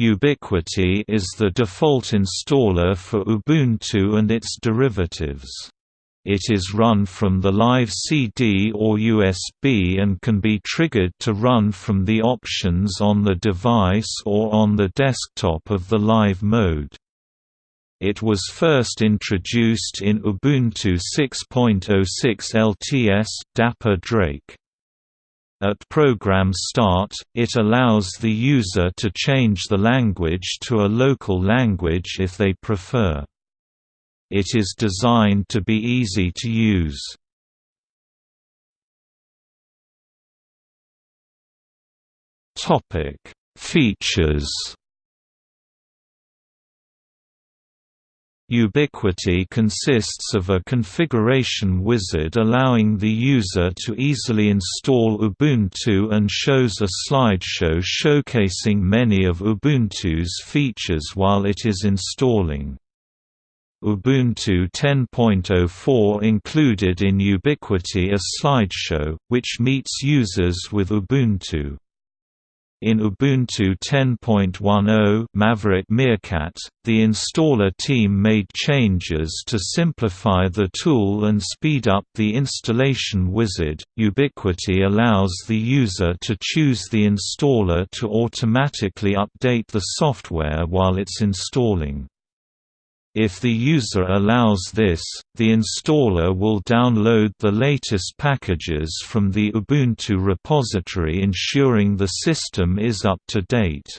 Ubiquity is the default installer for Ubuntu and its derivatives. It is run from the live CD or USB and can be triggered to run from the options on the device or on the desktop of the live mode. It was first introduced in Ubuntu 6.06 LTS Dapper Drake. At program start, it allows the user to change the language to a local language if they prefer. It is designed to be easy to use. Features Ubiquity consists of a configuration wizard allowing the user to easily install Ubuntu and shows a slideshow showcasing many of Ubuntu's features while it is installing. Ubuntu 10.04 included in Ubiquity a slideshow, which meets users with Ubuntu. In Ubuntu 10.10 Maverick Meerkat, the installer team made changes to simplify the tool and speed up the installation wizard. Ubiquity allows the user to choose the installer to automatically update the software while it's installing. If the user allows this, the installer will download the latest packages from the Ubuntu repository ensuring the system is up to date.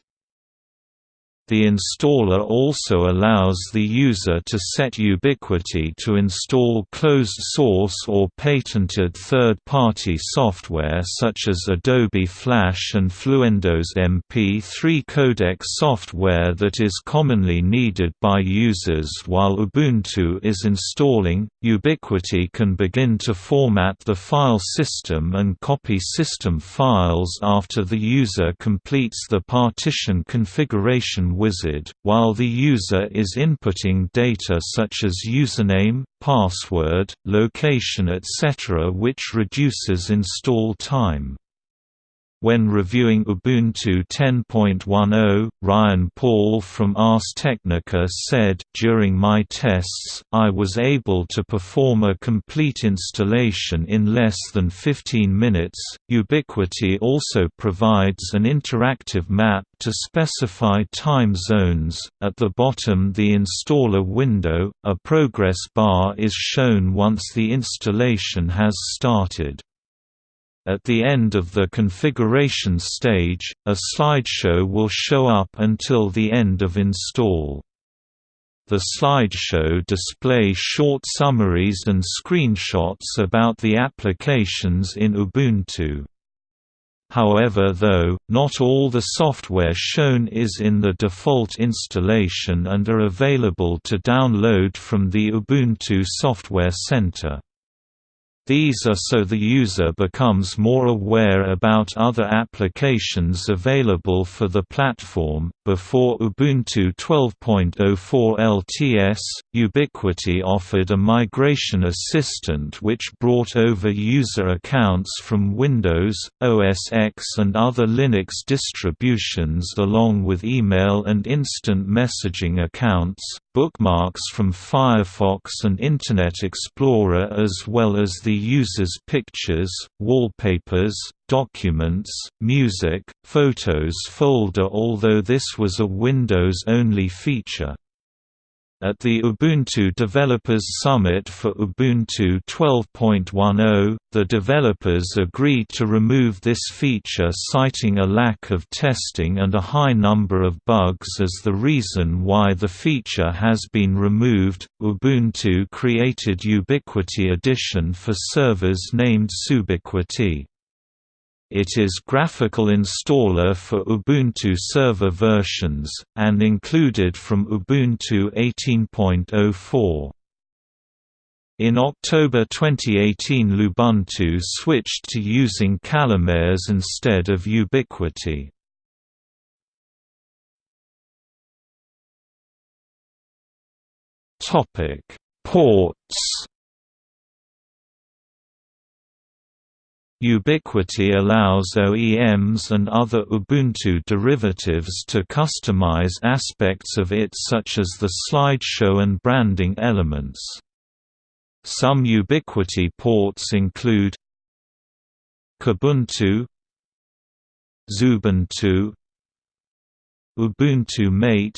The installer also allows the user to set ubiquity to install closed-source or patented third-party software such as Adobe Flash and Fluendo's MP3 codec software that is commonly needed by users while Ubuntu is installing. Ubiquity can begin to format the file system and copy system files after the user completes the partition configuration wizard, while the user is inputting data such as username, password, location etc. which reduces install time. When reviewing Ubuntu 10.10, Ryan Paul from Ars Technica said, During my tests, I was able to perform a complete installation in less than 15 minutes. Ubiquity also provides an interactive map to specify time zones. At the bottom, the installer window, a progress bar is shown once the installation has started. At the end of the configuration stage, a slideshow will show up until the end of install. The slideshow displays short summaries and screenshots about the applications in Ubuntu. However though, not all the software shown is in the default installation and are available to download from the Ubuntu Software Center. These are so the user becomes more aware about other applications available for the platform. Before Ubuntu 12.04 LTS, Ubiquity offered a migration assistant which brought over user accounts from Windows, OS X, and other Linux distributions along with email and instant messaging accounts, bookmarks from Firefox and Internet Explorer as well as the user's pictures, wallpapers, documents, music, photos folder although this was a Windows-only feature. At the Ubuntu Developers Summit for Ubuntu 12.10, the developers agreed to remove this feature citing a lack of testing and a high number of bugs as the reason why the feature has been removed. Ubuntu created Ubiquity Edition for servers named Subiquity. It is graphical installer for Ubuntu server versions, and included from Ubuntu 18.04. In October 2018 Lubuntu switched to using Calamares instead of Ubiquity. Ports Ubiquity allows OEMs and other Ubuntu derivatives to customize aspects of it such as the slideshow and branding elements. Some Ubiquity ports include Kubuntu Xubuntu Ubuntu Mate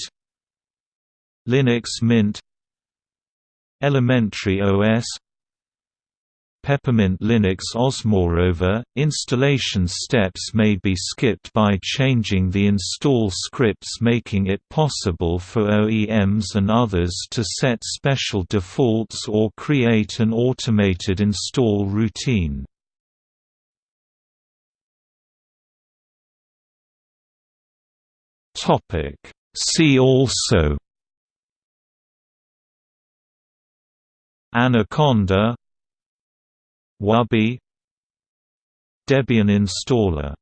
Linux Mint Elementary OS Peppermint Linux OS. Moreover, installation steps may be skipped by changing the install scripts making it possible for OEMs and others to set special defaults or create an automated install routine. See also Anaconda Wubi Debian installer